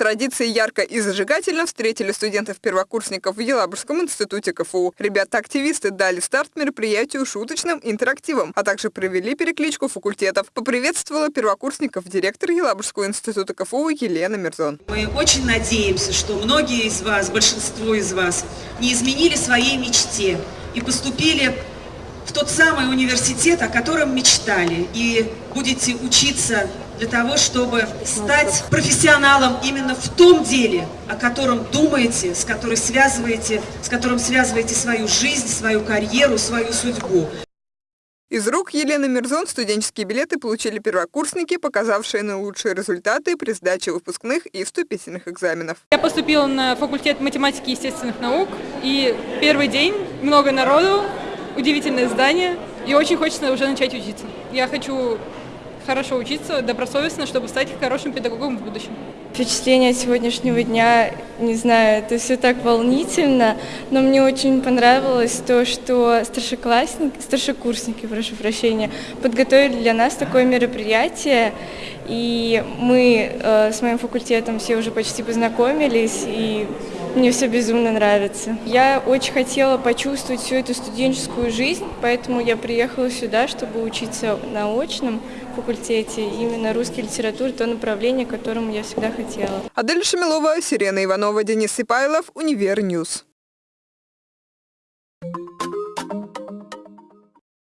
традиции ярко и зажигательно встретили студентов-первокурсников в Елабужском институте КФУ. Ребята-активисты дали старт мероприятию шуточным интерактивом, а также провели перекличку факультетов. Поприветствовала первокурсников директор Елабужского института КФУ Елена Мирзон. Мы очень надеемся, что многие из вас, большинство из вас, не изменили своей мечте и поступили в тот самый университет, о котором мечтали, и будете учиться для того, чтобы стать профессионалом именно в том деле, о котором думаете, с которым связываете, с которым связываете свою жизнь, свою карьеру, свою судьбу. Из рук Елены Мирзон студенческие билеты получили первокурсники, показавшие наилучшие результаты при сдаче выпускных и вступительных экзаменов. Я поступила на факультет математики и естественных наук, и первый день, много народу, удивительное здание, и очень хочется уже начать учиться. Я хочу хорошо учиться, добросовестно, чтобы стать хорошим педагогом в будущем. Впечатление сегодняшнего дня, не знаю, это все так волнительно, но мне очень понравилось то, что старшеклассники, старшекурсники, прошу прощения, подготовили для нас такое мероприятие, и мы э, с моим факультетом все уже почти познакомились, и мне все безумно нравится. Я очень хотела почувствовать всю эту студенческую жизнь, поэтому я приехала сюда, чтобы учиться на очном факультете, именно русская литература, то направление, к которому я всегда хотела. Адель Шамилова, Сирена Иванова, Денис Сипайлов, Univer News.